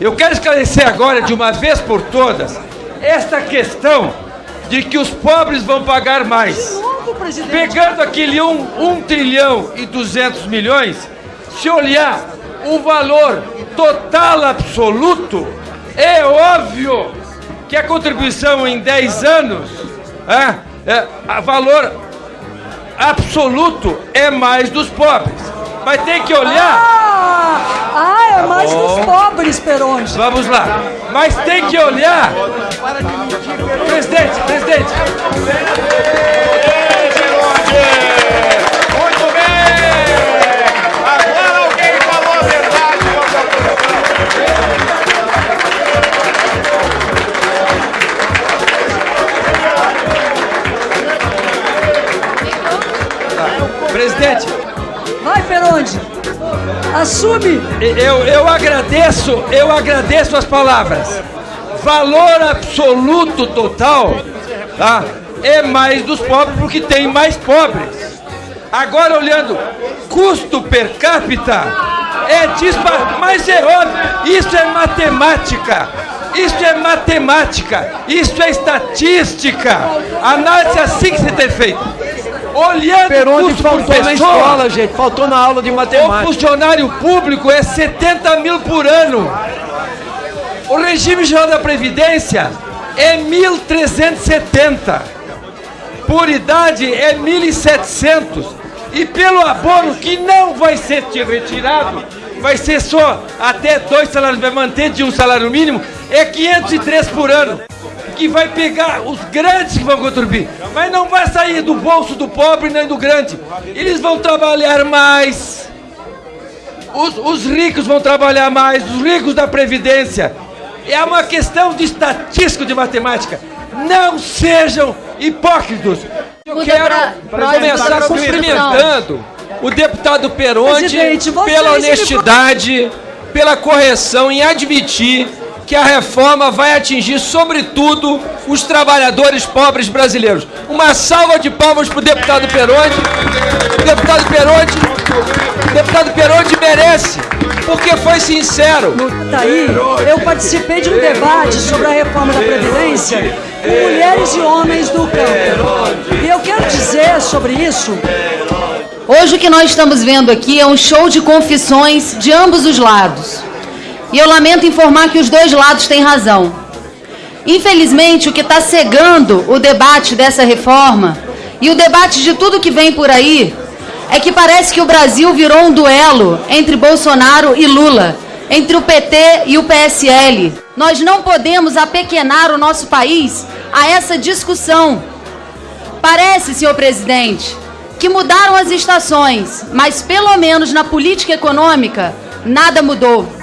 Eu quero esclarecer agora, de uma vez por todas, esta questão de que os pobres vão pagar mais. Presidente. Pegando aquele 1 um, trilhão e 200 milhões, se olhar o valor total absoluto, é óbvio que a contribuição em 10 anos, é, é, a valor absoluto é mais dos pobres. Mas tem que olhar. Ah, ah é mais dos pobres, Peronde. Vamos lá. Mas tem que olhar. Presidente, presidente. Muito bem! Agora alguém falou a verdade, Presidente, Vai, Peronde. Assume. eu, eu agradeço, eu agradeço as palavras. Valor absoluto total, tá? É mais dos pobres porque tem mais pobres. Agora olhando custo per capita é dispar, mas é óbvio, isso é matemática. Isso é matemática, isso é estatística. Análise assim que se tem feito. Olhando por faltou na escola, gente. Faltou na aula de o matemática. funcionário público é 70 mil por ano. O regime geral da Previdência é 1.370. Por idade é 1.700. E pelo abono, que não vai ser retirado, vai ser só até dois salários, vai manter de um salário mínimo, é 503 por ano. Que vai pegar os grandes que vão contribuir. Mas não vai sair do bolso do pobre nem do grande. Eles vão trabalhar mais. Os, os ricos vão trabalhar mais, os ricos da Previdência. É uma questão de estatística, de matemática. Não sejam hipócritas. Eu Muda quero pra- pra- começar cumprimentando o deputado vocês pela me- honestidade, pela correção em admitir que a reforma vai atingir, sobretudo, os trabalhadores pobres brasileiros. Uma salva de palmas para o deputado Peronde. O deputado Peronde, o deputado Peronde merece, porque foi sincero. Tá aí, eu participei de um debate sobre a reforma da Previdência com mulheres e homens do campo. E eu quero dizer sobre isso Hoje o que nós estamos vendo aqui é um show de confissões de ambos os lados. E eu lamento informar que os dois lados têm razão. Infelizmente, o que está cegando o debate dessa reforma e o debate de tudo que vem por aí é que parece que o Brasil virou um duelo entre Bolsonaro e Lula, entre o PT e o PSL. Nós não podemos apequenar o nosso país a essa discussão. Parece, senhor presidente, que mudaram as estações, mas pelo menos na política econômica, nada mudou.